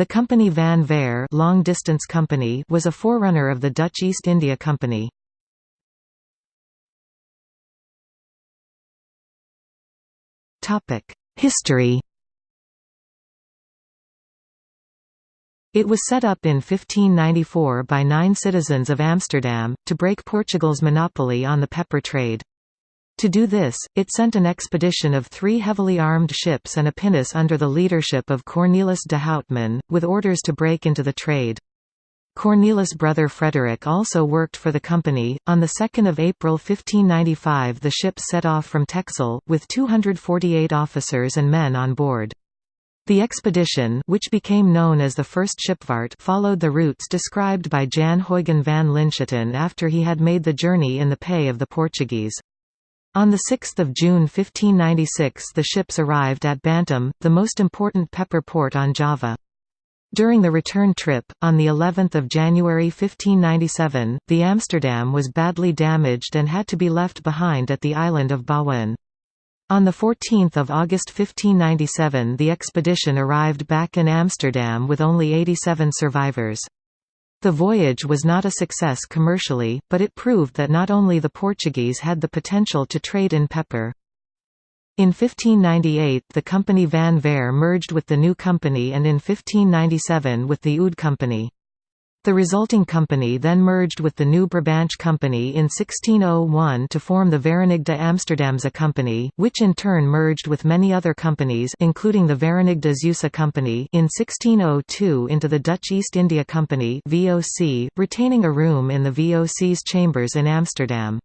The company Van Verre long distance company was a forerunner of the Dutch East India Company. History It was set up in 1594 by nine citizens of Amsterdam, to break Portugal's monopoly on the pepper trade. To do this, it sent an expedition of three heavily armed ships and a pinnace under the leadership of Cornelis de Houtman, with orders to break into the trade. Cornelis' brother Frederick also worked for the company. On 2 April 1595 the ships set off from Texel, with 248 officers and men on board. The expedition which became known as the First Schipvaart followed the routes described by Jan Huygen van Linschoten after he had made the journey in the pay of the Portuguese. On 6 June 1596 the ships arrived at Bantam, the most important pepper port on Java. During the return trip, on the 11th of January 1597, the Amsterdam was badly damaged and had to be left behind at the island of Bawean. On 14 August 1597 the expedition arrived back in Amsterdam with only 87 survivors. The voyage was not a success commercially, but it proved that not only the Portuguese had the potential to trade in pepper. In 1598 the company Van Verre merged with the new company and in 1597 with the Oud Company. The resulting company then merged with the New Brabant Company in 1601 to form the Verenigde Amsterdamse Company, which in turn merged with many other companies including the Verenigde Zeeuwse Company in 1602 into the Dutch East India Company VOC, retaining a room in the VOC's chambers in Amsterdam.